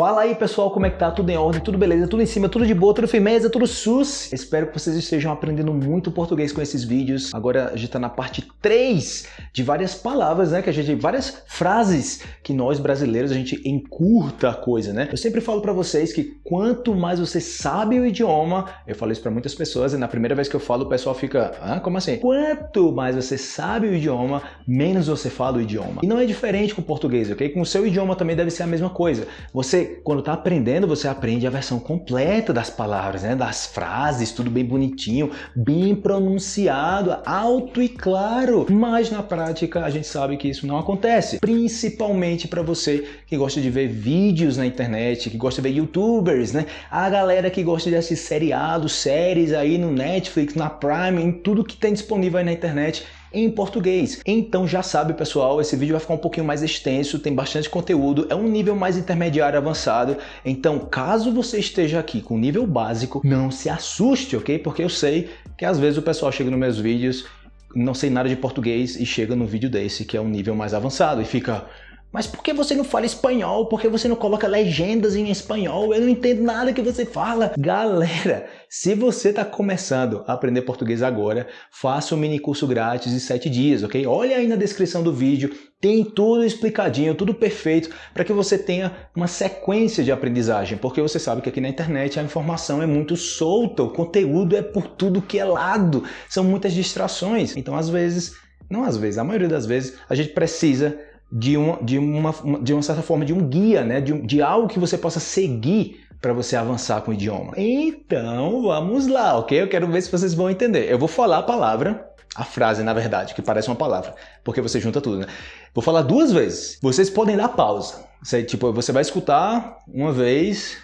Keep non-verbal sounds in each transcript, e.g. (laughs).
Fala aí pessoal, como é que tá? Tudo em ordem, tudo beleza, tudo em cima, tudo de boa, tudo firmeza, tudo sus. Espero que vocês estejam aprendendo muito português com esses vídeos. Agora a gente tá na parte 3 de várias palavras, né? Que a gente, várias frases que nós brasileiros a gente encurta a coisa, né? Eu sempre falo para vocês que quanto mais você sabe o idioma, eu falo isso para muitas pessoas e na primeira vez que eu falo o pessoal fica, ah, como assim? Quanto mais você sabe o idioma, menos você fala o idioma. E não é diferente com o português, ok? Com o seu idioma também deve ser a mesma coisa. Você, quando está aprendendo, você aprende a versão completa das palavras, né? das frases, tudo bem bonitinho, bem pronunciado, alto e claro. Mas na prática a gente sabe que isso não acontece, principalmente para você que gosta de ver vídeos na internet, que gosta de ver youtubers, né? A galera que gosta de assistir seriados, séries aí no Netflix, na Prime, em tudo que tem disponível aí na internet em português. Então já sabe pessoal, esse vídeo vai ficar um pouquinho mais extenso, tem bastante conteúdo, é um nível mais intermediário avançado, então caso você esteja aqui com nível básico, não se assuste, ok? Porque eu sei que às vezes o pessoal chega nos meus vídeos, não sei nada de português e chega no vídeo desse que é um nível mais avançado e fica mas por que você não fala espanhol? Por que você não coloca legendas em espanhol? Eu não entendo nada que você fala. Galera, se você está começando a aprender português agora, faça um mini curso grátis de 7 dias, ok? Olha aí na descrição do vídeo, tem tudo explicadinho, tudo perfeito, para que você tenha uma sequência de aprendizagem, porque você sabe que aqui na internet a informação é muito solta, o conteúdo é por tudo que é lado, são muitas distrações. Então, às vezes, não às vezes, a maioria das vezes, a gente precisa de uma, de uma, de uma certa forma de um guia, né? de, de algo que você possa seguir para você avançar com o idioma. Então vamos lá, ok? Eu quero ver se vocês vão entender. Eu vou falar a palavra, a frase na verdade, que parece uma palavra, porque você junta tudo, né? Vou falar duas vezes. Vocês podem dar pausa. Você, tipo, você vai escutar uma vez,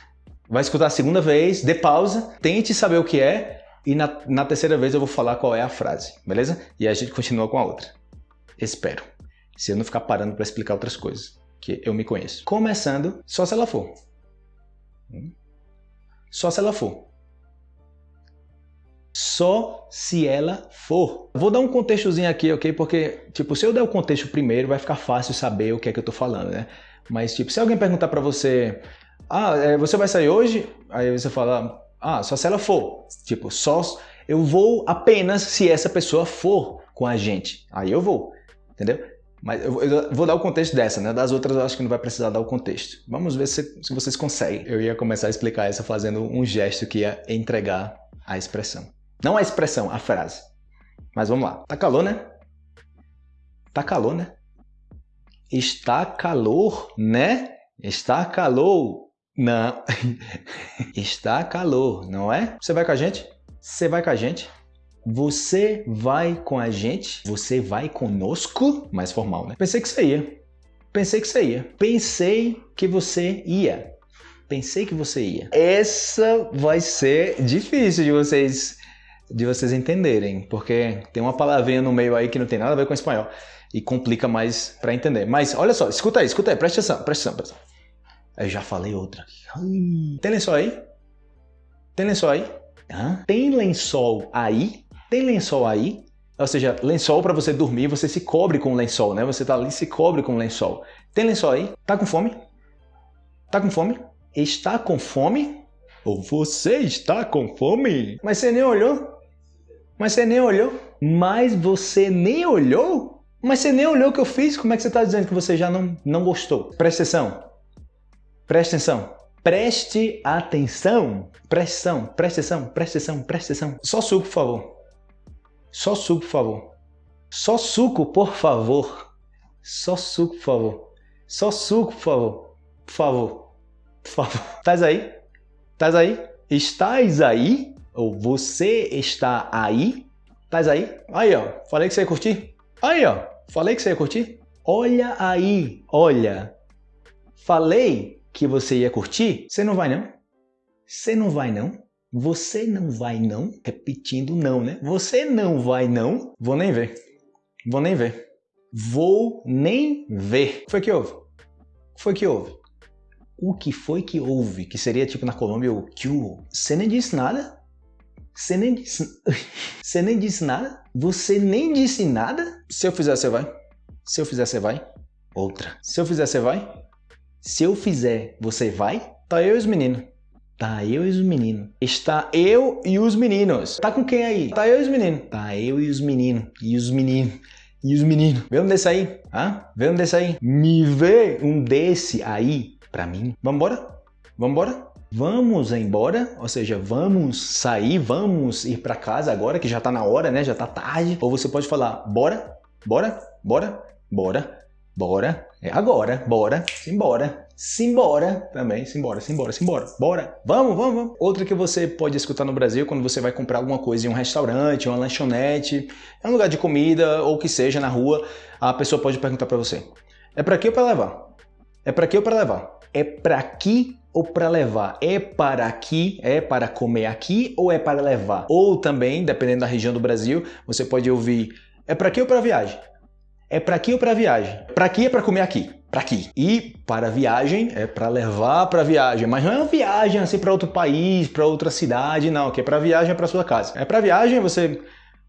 vai escutar a segunda vez, dê pausa, tente saber o que é e na, na terceira vez eu vou falar qual é a frase, beleza? E a gente continua com a outra. Espero se eu não ficar parando para explicar outras coisas, que eu me conheço. Começando, só se ela for. Hum? Só se ela for. Só se ela for. Vou dar um contextozinho aqui, ok? Porque, tipo, se eu der o contexto primeiro, vai ficar fácil saber o que é que eu tô falando, né? Mas, tipo, se alguém perguntar para você, ah, é, você vai sair hoje? Aí você fala, ah, só se ela for. Tipo, só eu vou apenas se essa pessoa for com a gente. Aí eu vou, entendeu? Mas eu, eu, vou dar o contexto dessa, né? Das outras eu acho que não vai precisar dar o contexto. Vamos ver se, se vocês conseguem. Eu ia começar a explicar essa fazendo um gesto que ia entregar a expressão. Não a expressão, a frase. Mas vamos lá. Tá calor, né? Tá calor, né? Está calor, né? Está calor. Não. (laughs) Está calor, não é? Você vai com a gente? Você vai com a gente? Você vai com a gente? Você vai conosco? Mais formal, né? Pensei que você ia. Pensei que você ia. Pensei que você ia. Pensei que você ia. Essa vai ser difícil de vocês de vocês entenderem, porque tem uma palavrinha no meio aí que não tem nada a ver com espanhol e complica mais para entender. Mas olha só, escuta aí, escuta aí, presta atenção, presta atenção. Presta atenção. Eu já falei outra. Tem lençol aí? Tem lençol aí? Hã? Tem lençol aí? Tem lençol aí? Ou seja, lençol para você dormir, você se cobre com lençol, né? Você tá ali se cobre com lençol. Tem lençol aí? Tá com fome? Tá com fome? Está com fome? Ou você está com fome? Mas você nem olhou? Mas você nem olhou? Mas você nem olhou? Mas você nem olhou o que eu fiz? Como é que você está dizendo que você já não, não gostou? Presta atenção. Presta atenção. Preste atenção. Presta atenção. Presta atenção. Presta atenção. Presta atenção. Só suco, por favor. Só suco, por favor. Só suco, por favor. Só suco, por favor. Só suco, por favor. Por favor. Por favor. (laughs) Estás aí? Estás aí? Estás aí? Ou você está aí? Estás aí? Aí, ó. Falei que você ia curtir? Aí, ó. Falei que você ia curtir? Olha aí. Olha. Falei que você ia curtir? Você não vai, não? Você não vai, não? Você não vai não? Repetindo não, né? Você não vai não? Vou nem ver. Vou nem ver. Vou nem ver. O que foi que houve? O que foi que houve? O que foi que houve? Que seria tipo na Colômbia o que Você nem disse nada? Você nem disse... (laughs) Você nem disse nada? Você nem disse nada? Se eu fizer, você vai? Se eu fizer, você vai? Outra. Se eu fizer, você vai? Se eu fizer, você vai? Tá eu e os meninos. Tá eu e os meninos. Está eu e os meninos. Tá com quem aí? Tá eu e os meninos. Tá eu e os meninos. E os meninos. E os meninos. Vê um desse aí? Hã? Vê um desse aí? Me vê um desse aí pra mim. Vambora? Vambora? Vamos embora, ou seja, vamos sair, vamos ir para casa agora que já tá na hora, né? Já tá tarde. Ou você pode falar, bora, bora, bora, bora, bora, é agora, bora, simbora, simbora também, simbora, simbora, simbora, bora, vamos, vamos, vamos. Outra que você pode escutar no Brasil quando você vai comprar alguma coisa em um restaurante, uma lanchonete, é um lugar de comida ou que seja na rua, a pessoa pode perguntar para você, é para que ou para levar? É para que ou para levar? É para aqui ou para levar? É para aqui, é para comer aqui ou é para levar? Ou também, dependendo da região do Brasil, você pode ouvir é para aqui ou para viagem? É para aqui ou para viagem? Para aqui é para comer aqui, para aqui. E para viagem é para levar para viagem, mas não é uma viagem assim para outro país, para outra cidade, não, que é para viagem é para sua casa. É para viagem você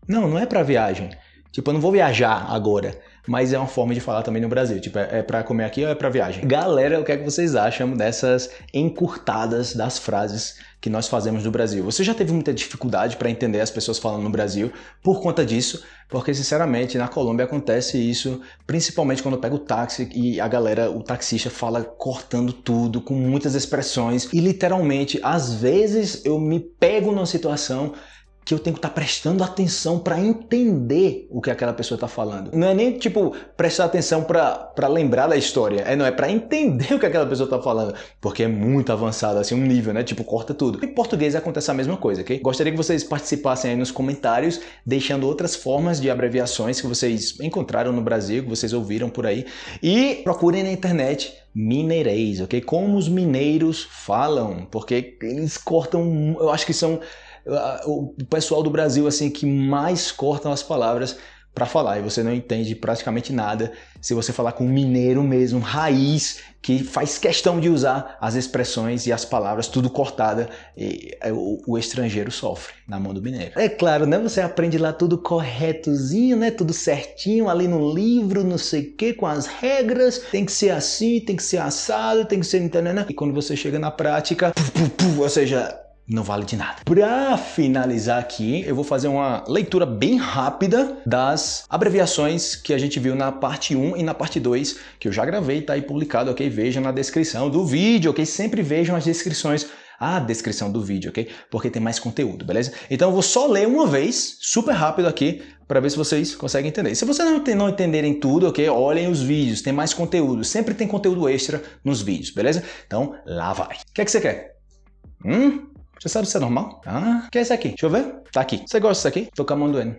Não, não é para viagem. Tipo, eu não vou viajar agora mas é uma forma de falar também no Brasil. Tipo, é, é para comer aqui ou é para viagem? Galera, o que é que vocês acham dessas encurtadas das frases que nós fazemos no Brasil? Você já teve muita dificuldade para entender as pessoas falando no Brasil por conta disso? Porque, sinceramente, na Colômbia acontece isso, principalmente quando eu pego o táxi e a galera, o taxista fala cortando tudo, com muitas expressões e literalmente, às vezes eu me pego numa situação que eu tenho que estar tá prestando atenção para entender o que aquela pessoa está falando. Não é nem tipo prestar atenção para lembrar da história, é não é para entender (laughs) o que aquela pessoa está falando, porque é muito avançado assim um nível, né? Tipo corta tudo. Em português acontece a mesma coisa, ok? Gostaria que vocês participassem aí nos comentários, deixando outras formas de abreviações que vocês encontraram no Brasil, que vocês ouviram por aí, e procurem na internet mineirês, ok? Como os mineiros falam, porque eles cortam, eu acho que são o pessoal do Brasil assim que mais cortam as palavras para falar e você não entende praticamente nada se você falar com um mineiro mesmo, raiz, que faz questão de usar as expressões e as palavras tudo cortada, e é, o, o, estrangeiro sofre na mão do mineiro. É claro, né? Você aprende lá tudo corretozinho, né? Tudo certinho ali no livro, não sei o que, com as regras, tem que ser assim, tem que ser assado, tem que ser... E quando você chega na prática, ou seja, não vale de nada. Para finalizar aqui, eu vou fazer uma leitura bem rápida das abreviações que a gente viu na parte 1 e na parte 2, que eu já gravei, tá aí publicado, ok? Vejam na descrição do vídeo, ok? Sempre vejam as descrições a descrição do vídeo, ok? Porque tem mais conteúdo, beleza? Então eu vou só ler uma vez, super rápido aqui, para ver se vocês conseguem entender. Se vocês não, não entenderem tudo, ok? Olhem os vídeos, tem mais conteúdo. Sempre tem conteúdo extra nos vídeos, beleza? Então, lá vai. O que é que você quer? Hum? Você sabe se é normal? Ah, que é esse aqui? Deixa eu ver. Tá aqui. Você gosta disso aqui? Tô com a mão doendo.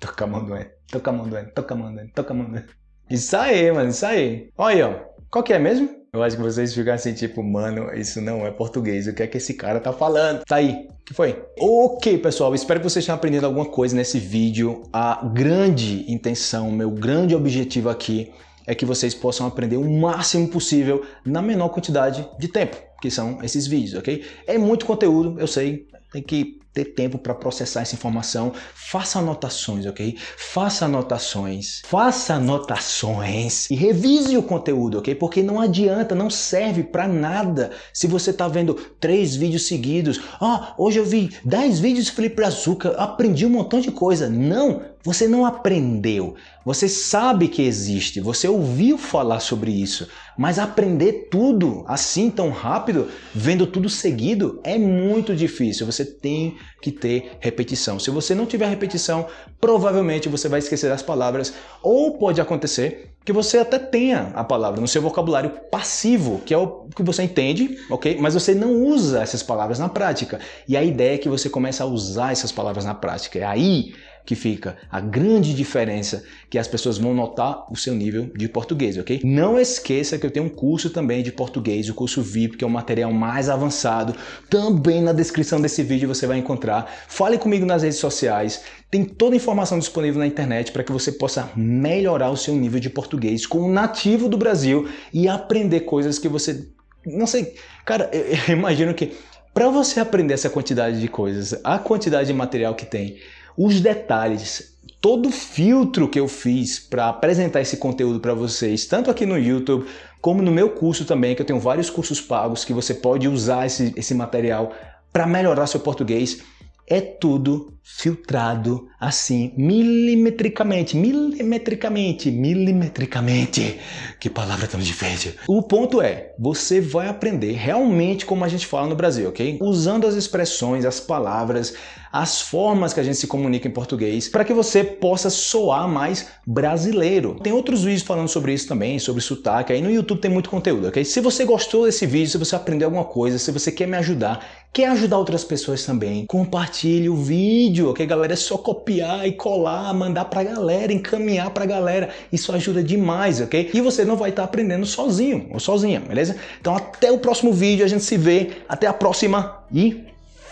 tô com a mão doendo. Tô com a mão doendo. Tô com a mão doendo. Tô com a mão doendo. Isso aí, mano. Isso aí. Olha aí, ó. Qual que é mesmo? Eu acho que vocês ficam assim, tipo, mano, isso não é português. O que é que esse cara tá falando? Tá aí. Que foi? Ok, pessoal. Espero que vocês tenham aprendido alguma coisa nesse vídeo. A grande intenção, meu grande objetivo aqui é que vocês possam aprender o máximo possível na menor quantidade de tempo, que são esses vídeos, ok? É muito conteúdo, eu sei, tem que ter tempo para processar essa informação. Faça anotações, ok? Faça anotações. Faça anotações e revise o conteúdo, ok? Porque não adianta, não serve para nada se você tá vendo três vídeos seguidos. Ah, hoje eu vi dez vídeos de Felipe Brazuca, aprendi um montão de coisa. Não, você não aprendeu. Você sabe que existe, você ouviu falar sobre isso, mas aprender tudo assim tão rápido, vendo tudo seguido, é muito difícil. Você tem que ter repetição. Se você não tiver repetição, provavelmente você vai esquecer as palavras ou pode acontecer que você até tenha a palavra no seu vocabulário passivo, que é o que você entende, ok? Mas você não usa essas palavras na prática. E a ideia é que você comece a usar essas palavras na prática. É aí que fica a grande diferença que as pessoas vão notar o seu nível de português, ok? Não esqueça que eu tenho um curso também de português, o curso VIP, que é o material mais avançado. Também na descrição desse vídeo você vai encontrar. Fale comigo nas redes sociais. Tem toda a informação disponível na internet para que você possa melhorar o seu nível de português com um nativo do Brasil e aprender coisas que você... Não sei, cara, eu imagino que para você aprender essa quantidade de coisas, a quantidade de material que tem, os detalhes, todo o filtro que eu fiz para apresentar esse conteúdo para vocês, tanto aqui no YouTube como no meu curso também, que eu tenho vários cursos pagos que você pode usar esse, esse material para melhorar seu português é tudo filtrado assim, milimetricamente, milimetricamente, milimetricamente. Que palavra tão difícil. O ponto é, você vai aprender realmente como a gente fala no Brasil, ok? Usando as expressões, as palavras, as formas que a gente se comunica em português, para que você possa soar mais brasileiro. Tem outros vídeos falando sobre isso também, sobre sotaque, aí no YouTube tem muito conteúdo, ok? Se você gostou desse vídeo, se você aprendeu alguma coisa, se você quer me ajudar, quer ajudar outras pessoas também, compartilhe o vídeo, ok galera? É só copiar e colar, mandar pra galera, encaminhar pra galera. Isso ajuda demais, ok? E você não vai estar aprendendo sozinho ou sozinha, beleza? Então até o próximo vídeo, a gente se vê, até a próxima e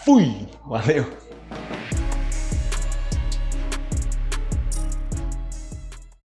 fui! Valeu!